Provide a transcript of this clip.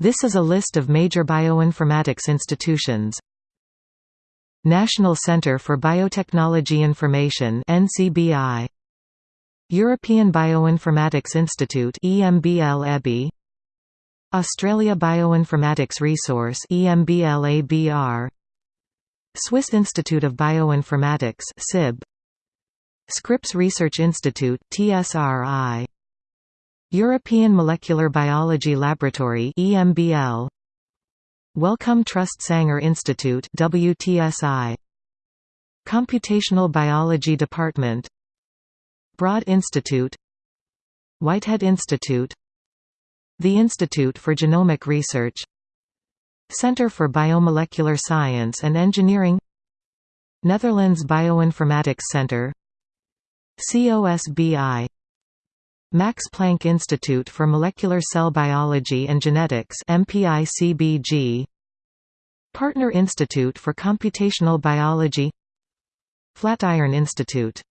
This is a list of major bioinformatics institutions. National Centre for Biotechnology Information NCBI European Bioinformatics Institute EMBL Australia Bioinformatics Resource EMBL-ABR Swiss Institute of Bioinformatics SIB Scripps Research Institute TSRI European Molecular Biology Laboratory EMBL Wellcome Trust Sanger Institute WTSI Computational Biology Department. Broad Institute. Whitehead Institute. The Institute for Genomic Research. Center for Biomolecular Science and Engineering. Netherlands Bioinformatics Center. COSBI Max Planck Institute for Molecular Cell Biology and Genetics MPICBG Partner Institute for Computational Biology. Flatiron Institute